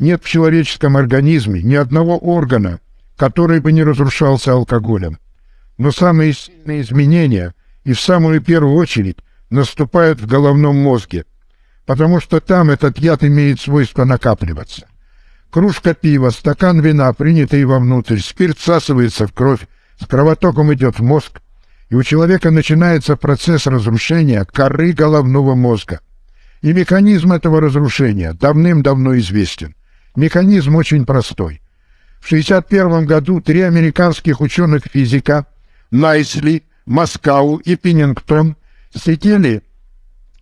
Нет в человеческом организме ни одного органа, который бы не разрушался алкоголем. Но самые сильные изменения и в самую первую очередь наступают в головном мозге, потому что там этот яд имеет свойство накапливаться. Кружка пива, стакан вина, принятый вовнутрь, спирт всасывается в кровь, с кровотоком идет в мозг, и у человека начинается процесс разрушения коры головного мозга. И механизм этого разрушения давным-давно известен. Механизм очень простой. В 1961 году три американских ученых-физика Найсли, Маскау и Пеннингтон сидели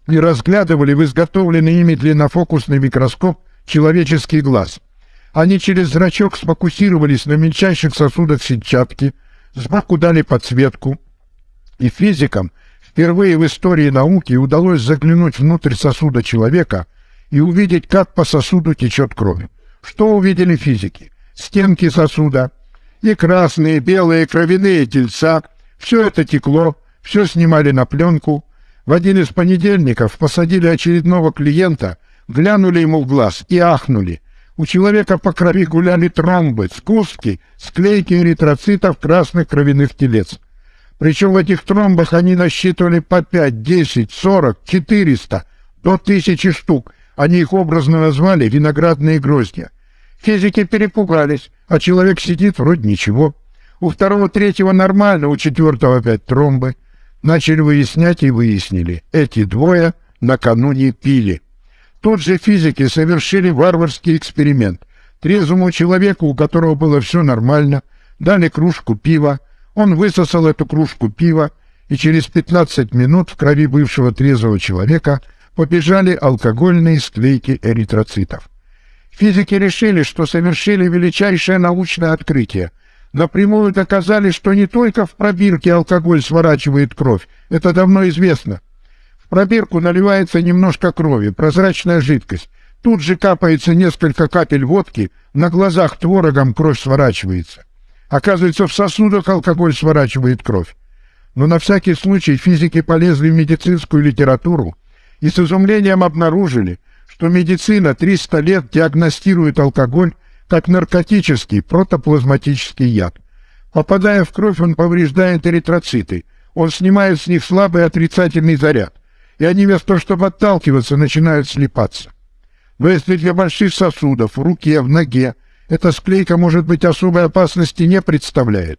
и разглядывали в изготовленный ими длиннофокусный микроскоп человеческий глаз. Они через зрачок сфокусировались на мельчайших сосудах сетчатки, сбоку дали подсветку, и физикам впервые в истории науки удалось заглянуть внутрь сосуда человека и увидеть, как по сосуду течет кровь. Что увидели физики? Стенки сосуда и красные, белые кровяные тельца. Все это текло, все снимали на пленку. В один из понедельников посадили очередного клиента, глянули ему в глаз и ахнули. У человека по крови гуляли тромбы, сгустки, склейки эритроцитов красных кровяных телец. Причем в этих тромбах они насчитывали по 5, 10, 40, 400, до тысячи штук. Они их образно назвали «виноградные гроздья». Физики перепугались, а человек сидит вроде ничего. У второго, третьего нормально, у четвертого опять тромбы. Начали выяснять и выяснили. Эти двое накануне пили. Тут же физики совершили варварский эксперимент. Трезвому человеку, у которого было все нормально, дали кружку пива, он высосал эту кружку пива, и через 15 минут в крови бывшего трезвого человека побежали алкогольные склейки эритроцитов. Физики решили, что совершили величайшее научное открытие. Напрямую доказали, что не только в пробирке алкоголь сворачивает кровь, это давно известно. В пробирку наливается немножко крови, прозрачная жидкость. Тут же капается несколько капель водки, на глазах творогом кровь сворачивается. Оказывается, в сосудах алкоголь сворачивает кровь. Но на всякий случай физики полезли в медицинскую литературу и с изумлением обнаружили, что медицина 300 лет диагностирует алкоголь как наркотический протоплазматический яд. Попадая в кровь, он повреждает эритроциты, он снимает с них слабый отрицательный заряд, и они вместо того, чтобы отталкиваться, начинают слипаться. Но если для больших сосудов в руке, в ноге эта склейка, может быть, особой опасности не представляет.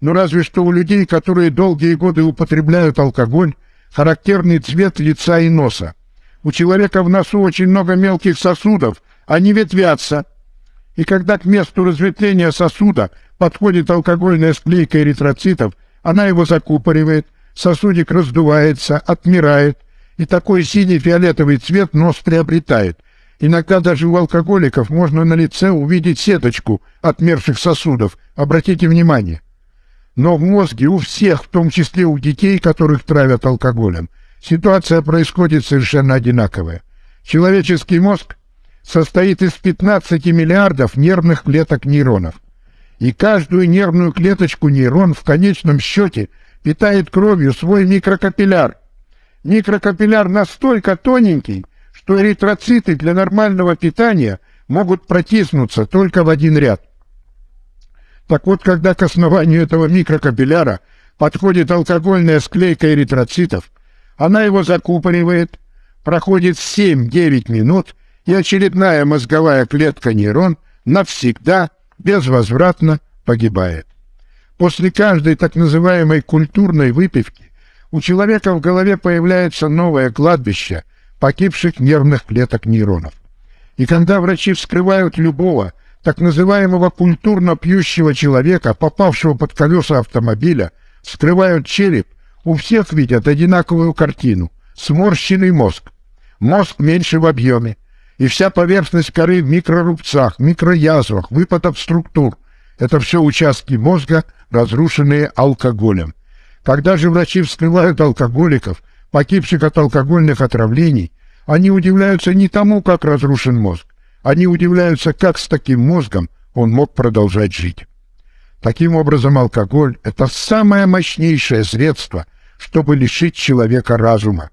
Но разве что у людей, которые долгие годы употребляют алкоголь, характерный цвет лица и носа. У человека в носу очень много мелких сосудов, они ветвятся. И когда к месту разветвления сосуда подходит алкогольная склейка эритроцитов, она его закупоривает, сосудик раздувается, отмирает, и такой синий-фиолетовый цвет нос приобретает. Иногда даже у алкоголиков можно на лице увидеть сеточку отмерших сосудов. Обратите внимание. Но в мозге у всех, в том числе у детей, которых травят алкоголем, ситуация происходит совершенно одинаковая. Человеческий мозг состоит из 15 миллиардов нервных клеток нейронов. И каждую нервную клеточку нейрон в конечном счете питает кровью свой микрокапилляр. Микрокапилляр настолько тоненький, что эритроциты для нормального питания могут протиснуться только в один ряд. Так вот, когда к основанию этого микрокапилляра подходит алкогольная склейка эритроцитов, она его закупоривает, проходит 7-9 минут, и очередная мозговая клетка нейрон навсегда, безвозвратно погибает. После каждой так называемой культурной выпивки у человека в голове появляется новое кладбище – погибших нервных клеток нейронов. И когда врачи вскрывают любого, так называемого культурно пьющего человека, попавшего под колеса автомобиля, вскрывают череп, у всех видят одинаковую картину – сморщенный мозг. Мозг меньше в объеме, и вся поверхность коры в микрорубцах, микроязвах, выпадов структур – это все участки мозга, разрушенные алкоголем. Когда же врачи вскрывают алкоголиков – погибших от алкогольных отравлений, они удивляются не тому, как разрушен мозг, они удивляются, как с таким мозгом он мог продолжать жить. Таким образом, алкоголь – это самое мощнейшее средство, чтобы лишить человека разума.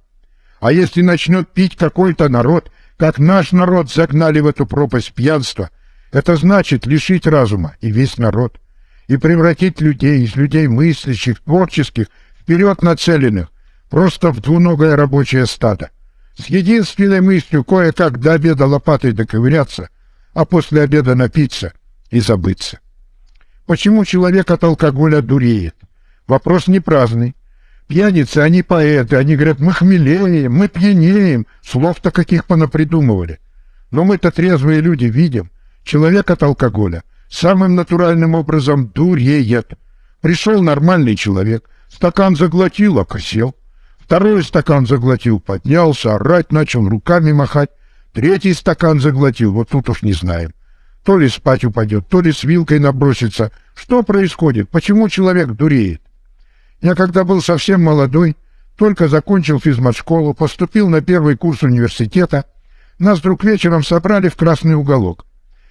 А если начнет пить какой-то народ, как наш народ загнали в эту пропасть пьянства, это значит лишить разума и весь народ, и превратить людей из людей мыслящих, творческих, вперед нацеленных, просто в двуногое рабочее стадо, с единственной мыслью кое-как до обеда лопатой доковыряться, а после обеда напиться и забыться. Почему человек от алкоголя дуреет? Вопрос не праздный. Пьяницы, они поэты, они говорят, мы хмелеем, мы пьянеем, слов-то каких понапридумывали. Но мы-то трезвые люди видим, человек от алкоголя самым натуральным образом дуреет. Пришел нормальный человек, стакан заглотил, окосел. Второй стакан заглотил, поднялся, орать начал, руками махать. Третий стакан заглотил, вот тут уж не знаем. То ли спать упадет, то ли с вилкой набросится. Что происходит? Почему человек дуреет? Я когда был совсем молодой, только закончил физмат-школу, поступил на первый курс университета, нас вдруг вечером собрали в красный уголок.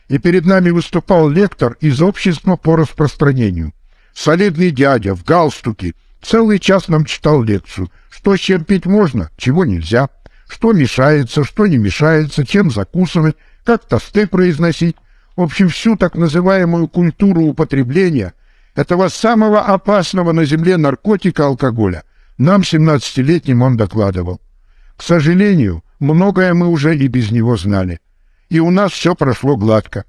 И перед нами выступал лектор из общества по распространению. Солидный дядя в галстуке, целый час нам читал лекцию, что с чем пить можно, чего нельзя, что мешается, что не мешается, чем закусывать, как тосты произносить. В общем, всю так называемую культуру употребления этого самого опасного на земле наркотика алкоголя нам, 17-летним, он докладывал. К сожалению, многое мы уже и без него знали. И у нас все прошло гладко.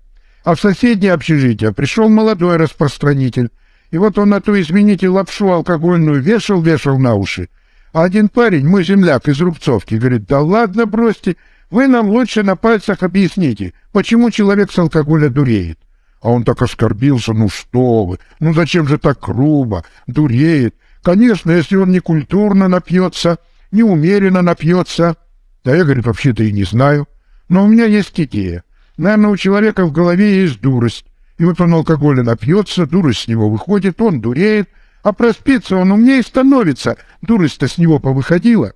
А в соседнее общежитие пришел молодой распространитель, и вот он эту, извините, лапшу алкогольную вешал-вешал на уши. А один парень, мой земляк из Рубцовки, говорит, да ладно, бросьте, вы нам лучше на пальцах объясните, почему человек с алкоголя дуреет. А он так оскорбился, ну что вы, ну зачем же так грубо, дуреет. Конечно, если он не культурно напьется, неумеренно напьется. Да я, говорит, вообще-то и не знаю. Но у меня есть идея. Наверное, у человека в голове есть дурость. И вот он алкоголя напьется, дурость с него выходит, он дуреет, а проспится он умнее становится. Дурость-то с него повыходила.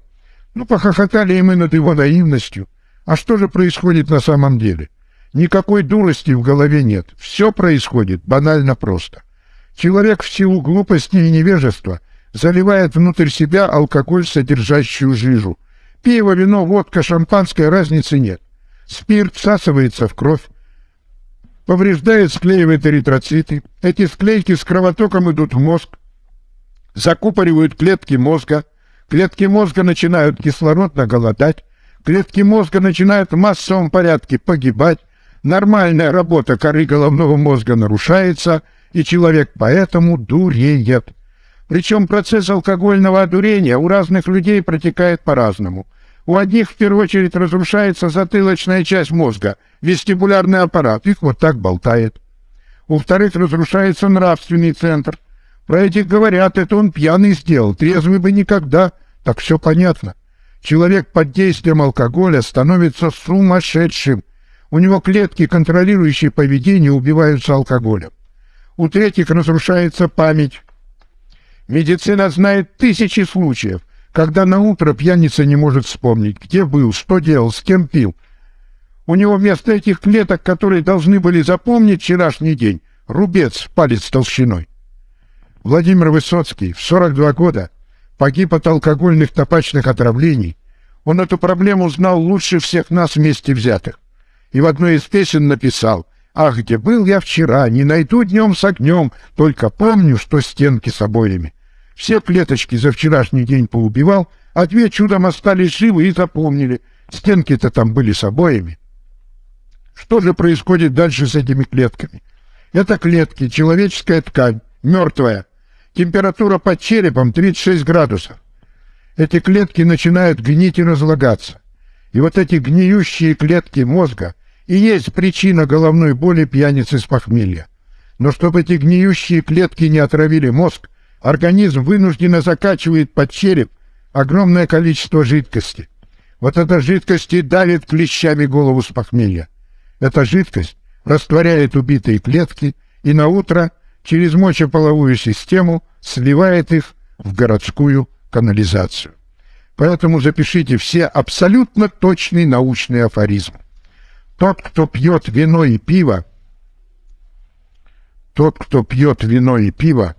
Ну, похохотали и мы над его наивностью. А что же происходит на самом деле? Никакой дурости в голове нет. Все происходит банально просто. Человек в силу глупости и невежества заливает внутрь себя алкоголь, содержащую жижу. Пиво, вино, водка, шампанское, разницы нет. Спирт всасывается в кровь, повреждает, склеивает эритроциты. Эти склейки с кровотоком идут в мозг, закупоривают клетки мозга. Клетки мозга начинают кислородно голодать, клетки мозга начинают в массовом порядке погибать, Нормальная работа коры головного мозга нарушается, и человек поэтому дуреет. Причем процесс алкогольного одурения у разных людей протекает по-разному. У одних в первую очередь разрушается затылочная часть мозга, вестибулярный аппарат, их вот так болтает. У вторых разрушается нравственный центр. Про этих говорят, это он пьяный сделал, трезвый бы никогда. Так все понятно. Человек под действием алкоголя становится сумасшедшим, у него клетки, контролирующие поведение, убиваются алкоголем. У третьих разрушается память. Медицина знает тысячи случаев, когда на утро пьяница не может вспомнить, где был, что делал, с кем пил. У него вместо этих клеток, которые должны были запомнить вчерашний день, рубец палец толщиной. Владимир Высоцкий в 42 года погиб от алкогольных табачных отравлений. Он эту проблему знал лучше всех нас вместе взятых и в одной из песен написал «Ах, где был я вчера, не найду днем с огнем, только помню, что стенки с обоями». Все клеточки за вчерашний день поубивал, а две чудом остались живы и запомнили. Стенки-то там были с обоями. Что же происходит дальше с этими клетками? Это клетки, человеческая ткань, мертвая. Температура под черепом 36 градусов. Эти клетки начинают гнить и разлагаться. И вот эти гниющие клетки мозга и есть причина головной боли пьяницы с похмелья. Но чтобы эти гниющие клетки не отравили мозг, организм вынужденно закачивает под череп огромное количество жидкости. Вот эта жидкость и давит клещами голову с похмелья. Эта жидкость растворяет убитые клетки и на утро через мочеполовую систему сливает их в городскую канализацию. Поэтому запишите все абсолютно точный научный афоризм. Тот, кто пьет вино и пиво, тот, кто пьет вино и пиво,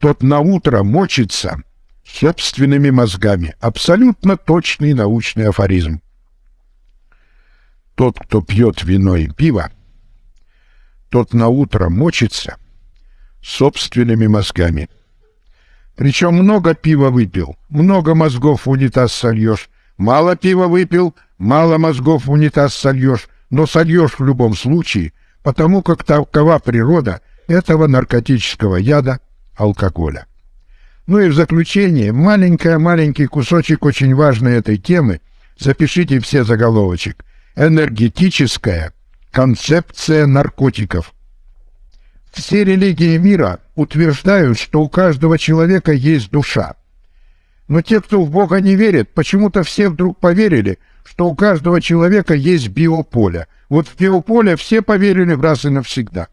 тот на утро мочится собственными мозгами. Абсолютно точный научный афоризм. Тот, кто пьет вино и пиво, тот на утро мочится собственными мозгами. Причем много пива выпил, много мозгов в унитаз сольешь. Мало пива выпил, мало мозгов в унитаз сольешь, но сольешь в любом случае, потому как такова природа этого наркотического яда алкоголя. Ну и в заключение, маленький-маленький кусочек очень важной этой темы, запишите все заголовочек, энергетическая концепция наркотиков. Все религии мира утверждают, что у каждого человека есть душа. Но те, кто в Бога не верит, почему-то все вдруг поверили, что у каждого человека есть биополе. Вот в биополе все поверили в раз и навсегда.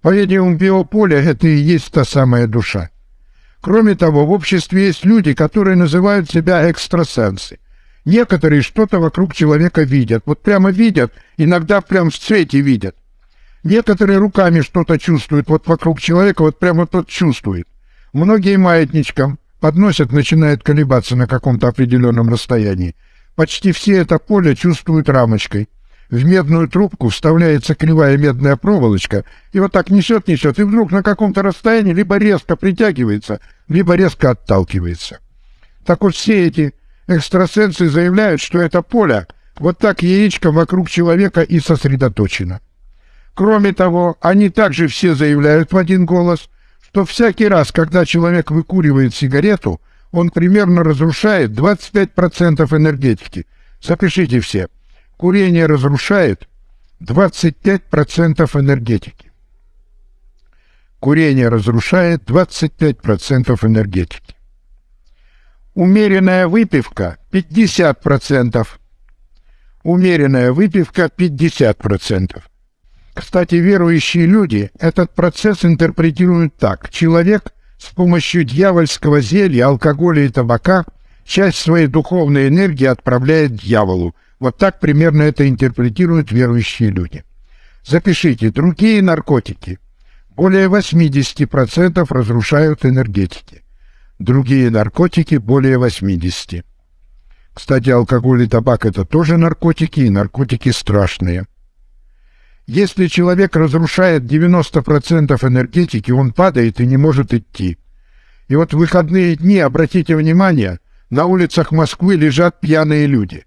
По-видимому, биополе — это и есть та самая душа. Кроме того, в обществе есть люди, которые называют себя экстрасенсы. Некоторые что-то вокруг человека видят. Вот прямо видят, иногда прям в цвете видят. Некоторые руками что-то чувствуют, вот вокруг человека вот прямо тот чувствует. Многие маятничком подносят, начинают колебаться на каком-то определенном расстоянии. Почти все это поле чувствуют рамочкой. В медную трубку вставляется кривая медная проволочка, и вот так несет-несет, и вдруг на каком-то расстоянии либо резко притягивается, либо резко отталкивается. Так вот все эти экстрасенсы заявляют, что это поле вот так яичко вокруг человека и сосредоточено. Кроме того, они также все заявляют в один голос, что всякий раз, когда человек выкуривает сигарету, он примерно разрушает 25% энергетики. Запишите все. Курение разрушает 25% энергетики. Курение разрушает 25% энергетики. Умеренная выпивка 50%. Умеренная выпивка 50%. Кстати, верующие люди этот процесс интерпретируют так. Человек с помощью дьявольского зелья, алкоголя и табака часть своей духовной энергии отправляет дьяволу. Вот так примерно это интерпретируют верующие люди. Запишите, другие наркотики более 80% разрушают энергетики. Другие наркотики более 80%. Кстати, алкоголь и табак – это тоже наркотики, и наркотики страшные. Если человек разрушает 90% энергетики, он падает и не может идти. И вот в выходные дни, обратите внимание, на улицах Москвы лежат пьяные люди.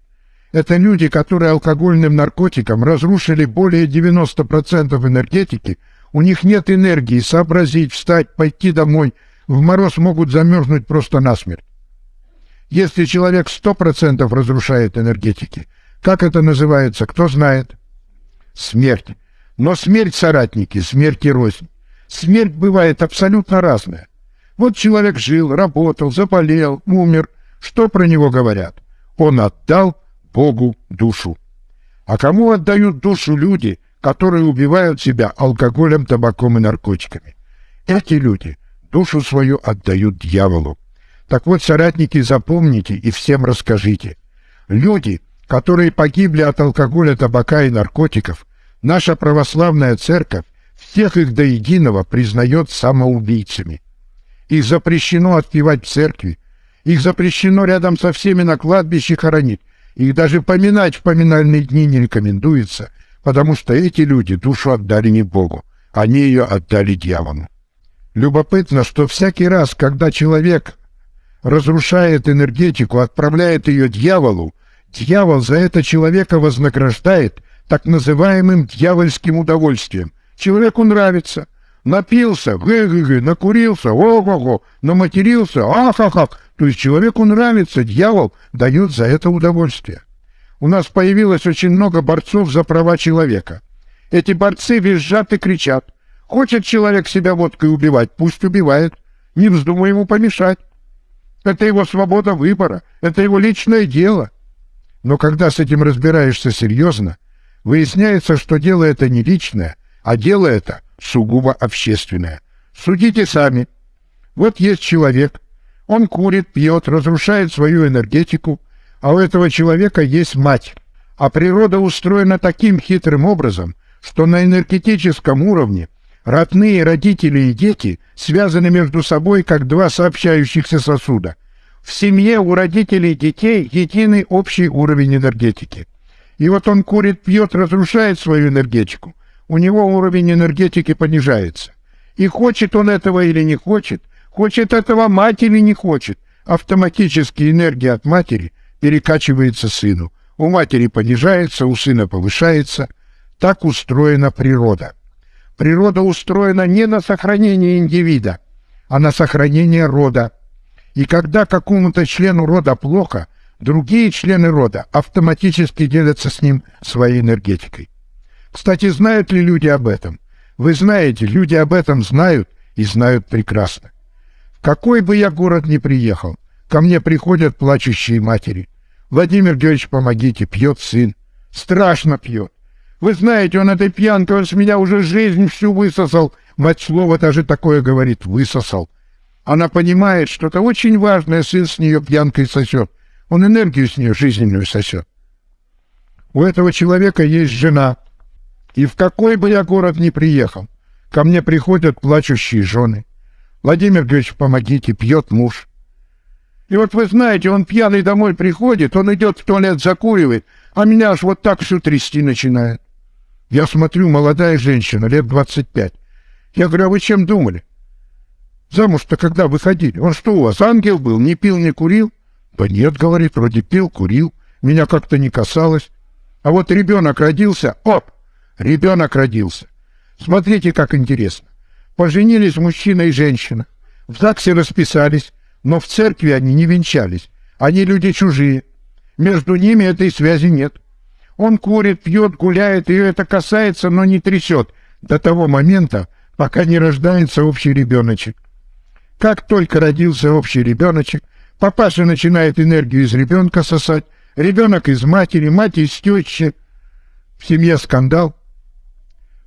Это люди, которые алкогольным наркотиком разрушили более 90% энергетики, у них нет энергии сообразить, встать, пойти домой, в мороз могут замерзнуть просто насмерть. Если человек 100% разрушает энергетики, как это называется, кто знает? Смерть. Но смерть, соратники, смерть и рознь. Смерть бывает абсолютно разная. Вот человек жил, работал, заболел, умер. Что про него говорят? Он отдал Богу душу. А кому отдают душу люди, которые убивают себя алкоголем, табаком и наркотиками? Эти люди душу свою отдают дьяволу. Так вот, соратники, запомните и всем расскажите. Люди, которые погибли от алкоголя, табака и наркотиков, наша православная церковь всех их до единого признает самоубийцами. Их запрещено отпевать в церкви, их запрещено рядом со всеми на кладбище хоронить, их даже поминать в поминальные дни не рекомендуется, потому что эти люди душу отдали не Богу, они ее отдали дьяволу. Любопытно, что всякий раз, когда человек разрушает энергетику, отправляет ее дьяволу, Дьявол за это человека вознаграждает так называемым дьявольским удовольствием. Человеку нравится. Напился, гэ-гэ-гэ, накурился, ого-го, наматерился, ах-ах-ах. То есть человеку нравится, дьявол дает за это удовольствие. У нас появилось очень много борцов за права человека. Эти борцы визжат и кричат. Хочет человек себя водкой убивать, пусть убивает. Не вздумай ему помешать. Это его свобода выбора, это его личное дело. Но когда с этим разбираешься серьезно, выясняется, что дело это не личное, а дело это сугубо общественное. Судите сами. Вот есть человек, он курит, пьет, разрушает свою энергетику, а у этого человека есть мать. А природа устроена таким хитрым образом, что на энергетическом уровне родные родители и дети связаны между собой как два сообщающихся сосуда – в семье у родителей детей единый общий уровень энергетики. И вот он курит, пьет, разрушает свою энергетику. У него уровень энергетики понижается. И хочет он этого или не хочет, хочет этого мать или не хочет, автоматически энергия от матери перекачивается сыну. У матери понижается, у сына повышается. Так устроена природа. Природа устроена не на сохранение индивида, а на сохранение рода. И когда какому-то члену рода плохо, другие члены рода автоматически делятся с ним своей энергетикой. Кстати, знают ли люди об этом? Вы знаете, люди об этом знают и знают прекрасно. В какой бы я город ни приехал, ко мне приходят плачущие матери. Владимир Георгиевич, помогите, пьет сын. Страшно пьет. Вы знаете, он этой пьянкой, он с меня уже жизнь всю высосал. Мать слово даже такое говорит, высосал. Она понимает, что это очень важное, сын с нее пьянкой сосет. Он энергию с нее жизненную сосет. У этого человека есть жена, и в какой бы я город ни приехал, ко мне приходят плачущие жены. Владимир Григорьевич, помогите, пьет муж. И вот вы знаете, он пьяный домой приходит, он идет в туалет, закуривает, а меня аж вот так всю трясти начинает. Я смотрю, молодая женщина, лет 25. Я говорю, а вы чем думали? Замуж-то когда выходили? Он что у вас, ангел был, не пил, не курил? Да нет, говорит, вроде пил, курил, меня как-то не касалось. А вот ребенок родился, оп, Ребенок родился. Смотрите, как интересно. Поженились мужчина и женщина. В ЗАГСе расписались, но в церкви они не венчались. Они люди чужие. Между ними этой связи нет. Он курит, пьет, гуляет, ее это касается, но не трясет до того момента, пока не рождается общий ребеночек. Как только родился общий ребеночек, папаша начинает энергию из ребенка сосать, ребенок из матери, мать из тещи. В семье скандал,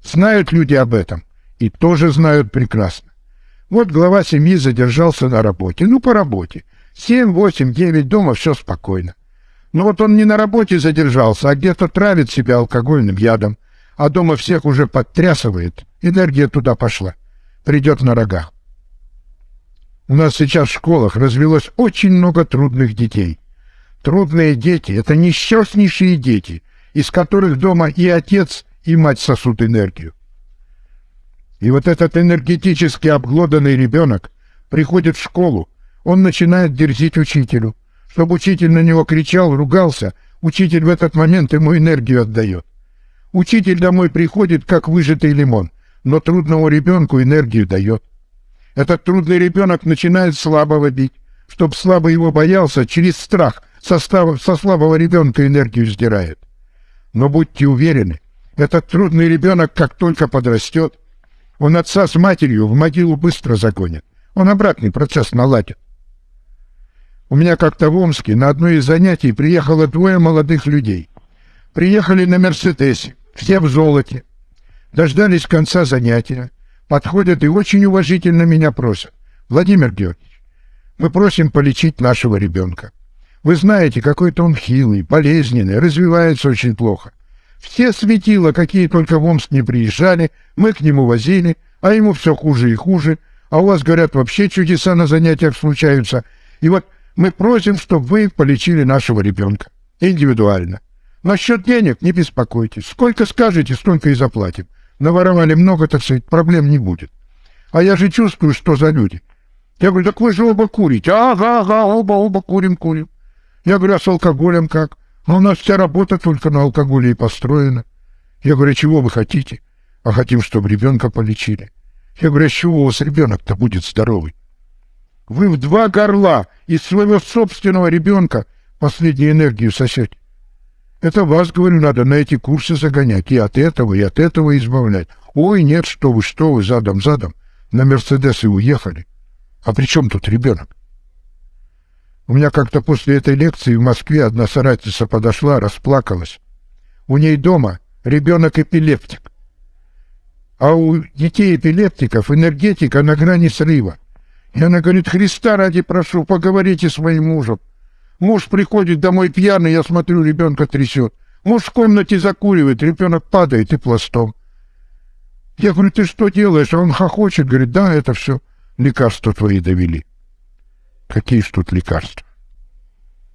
Знают люди об этом и тоже знают прекрасно. Вот глава семьи задержался на работе. Ну, по работе. Семь, восемь, девять, дома все спокойно. Но вот он не на работе задержался, а где-то травит себя алкогольным ядом, а дома всех уже подтрясывает. Энергия туда пошла. Придет на рогах. У нас сейчас в школах развелось очень много трудных детей. Трудные дети — это несчастнейшие дети, из которых дома и отец, и мать сосут энергию. И вот этот энергетически обглоданный ребенок приходит в школу, он начинает дерзить учителю. Чтобы учитель на него кричал, ругался, учитель в этот момент ему энергию отдает. Учитель домой приходит, как выжатый лимон, но трудному ребенку энергию дает. Этот трудный ребенок начинает слабого бить. Чтоб слабый его боялся, через страх со, со слабого ребенка энергию сдирает. Но будьте уверены, этот трудный ребенок, как только подрастет, он отца с матерью в могилу быстро загонит. Он обратный процесс наладит. У меня как-то в Омске на одно из занятий приехало двое молодых людей. Приехали на «Мерседесе», все в золоте. Дождались конца занятия. Подходят и очень уважительно меня просят. Владимир Георгиевич, мы просим полечить нашего ребенка. Вы знаете, какой-то он хилый, болезненный, развивается очень плохо. Все светила, какие только в Омск не приезжали, мы к нему возили, а ему все хуже и хуже. А у вас, говорят, вообще чудеса на занятиях случаются. И вот мы просим, чтобы вы полечили нашего ребенка. Индивидуально. Насчет денег не беспокойтесь. Сколько скажете, столько и заплатим. Наворовали много, так сказать, проблем не будет. А я же чувствую, что за люди. Я говорю, так вы же оба курите. Ага, ага, оба, оба курим, курим. Я говорю, а с алкоголем как? А у нас вся работа только на алкоголе и построена. Я говорю, чего вы хотите? А хотим, чтобы ребенка полечили. Я говорю, а с чего у вас ребенок-то будет здоровый? Вы в два горла из своего собственного ребенка последнюю энергию сосете. Это вас, говорю, надо на эти курсы загонять, и от этого, и от этого избавлять. Ой, нет, что вы, что вы, задом-задом, на Мерседесы уехали. А при чем тут ребенок? У меня как-то после этой лекции в Москве одна соратница подошла, расплакалась. У ней дома ребенок-эпилептик. А у детей-эпилептиков энергетика на грани срыва. И она говорит, Христа ради прошу, поговорите с моим мужем. Муж приходит домой пьяный, я смотрю, ребенка трясет. Муж в комнате закуривает, ребенок падает и пластом. Я говорю, ты что делаешь? А он хохочет, говорит, да, это все лекарства твои довели. Какие ж тут лекарства?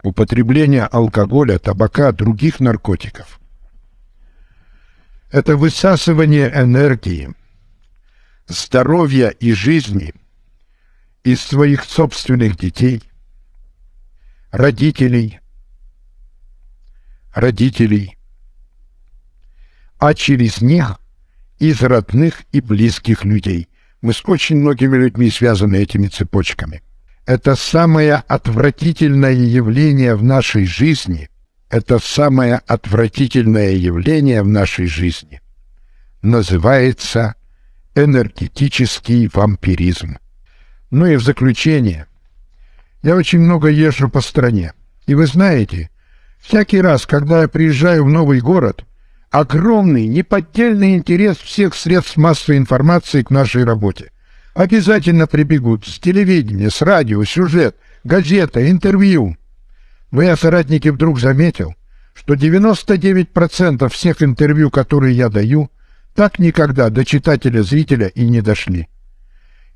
Употребление алкоголя, табака, других наркотиков Это высасывание энергии, здоровья и жизни из своих собственных детей, родителей, родителей, а через них из родных и близких людей. Мы с очень многими людьми связаны этими цепочками. Это самое отвратительное явление в нашей жизни. Это самое отвратительное явление в нашей жизни. Называется энергетический вампиризм. Ну и в заключение. Я очень много езжу по стране. И вы знаете, всякий раз, когда я приезжаю в новый город – огромный, неподдельный интерес всех средств массовой информации к нашей работе. Обязательно прибегут с телевидения, с радио, сюжет, газета, интервью. Но я, соратники, вдруг заметил, что 99% всех интервью, которые я даю, так никогда до читателя-зрителя и не дошли.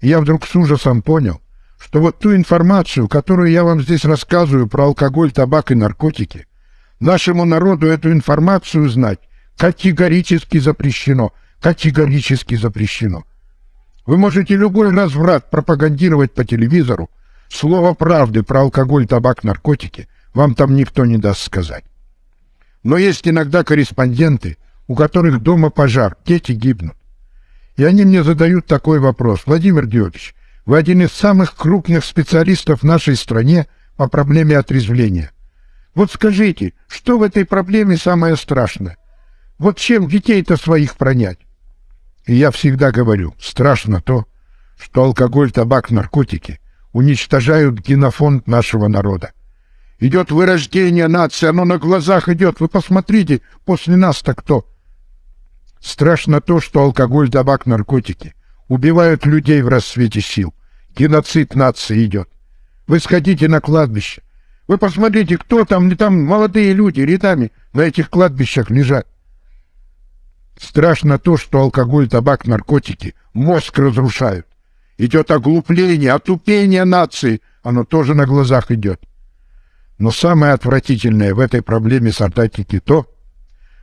И я вдруг с ужасом понял, что вот ту информацию, которую я вам здесь рассказываю про алкоголь, табак и наркотики, нашему народу эту информацию знать Категорически запрещено. Категорически запрещено. Вы можете любой разврат пропагандировать по телевизору. Слово правды про алкоголь, табак, наркотики вам там никто не даст сказать. Но есть иногда корреспонденты, у которых дома пожар, дети гибнут. И они мне задают такой вопрос. Владимир Георгиевич, вы один из самых крупных специалистов в нашей стране по проблеме отрезвления. Вот скажите, что в этой проблеме самое страшное? Вот чем детей-то своих пронять? И я всегда говорю, страшно то, что алкоголь, табак, наркотики уничтожают генофонд нашего народа. Идет вырождение нации, оно на глазах идет. Вы посмотрите, после нас-то кто? Страшно то, что алкоголь, табак, наркотики убивают людей в рассвете сил. Геноцид нации идет. Вы сходите на кладбище. Вы посмотрите, кто там, там молодые люди рядами на этих кладбищах лежат. Страшно то, что алкоголь, табак, наркотики мозг разрушают. Идет оглупление, отупение нации. Оно тоже на глазах идет. Но самое отвратительное в этой проблеме солдатники то,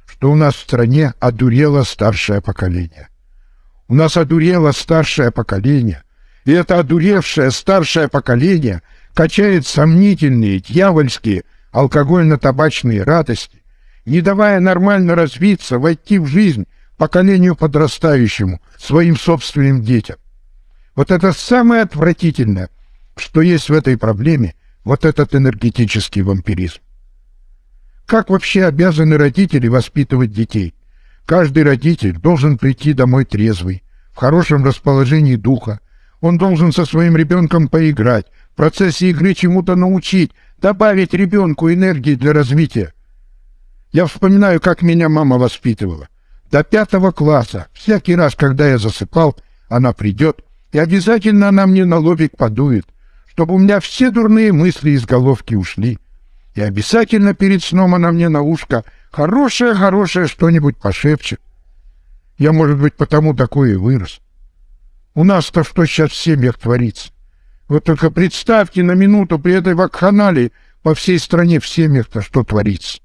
что у нас в стране одурело старшее поколение. У нас одурело старшее поколение, и это одуревшее старшее поколение качает сомнительные, дьявольские алкогольно-табачные радости, не давая нормально развиться, войти в жизнь поколению подрастающему, своим собственным детям. Вот это самое отвратительное, что есть в этой проблеме, вот этот энергетический вампиризм. Как вообще обязаны родители воспитывать детей? Каждый родитель должен прийти домой трезвый, в хорошем расположении духа. Он должен со своим ребенком поиграть, в процессе игры чему-то научить, добавить ребенку энергии для развития. Я вспоминаю, как меня мама воспитывала. До пятого класса, всякий раз, когда я засыпал, она придет, и обязательно она мне на лобик подует, чтобы у меня все дурные мысли из головки ушли. И обязательно перед сном она мне на ушко хорошее-хорошее что-нибудь пошепчет. Я, может быть, потому такое и вырос. У нас-то что сейчас в семьях творится? Вот только представьте на минуту при этой вакханалии по всей стране в семьях-то что творится.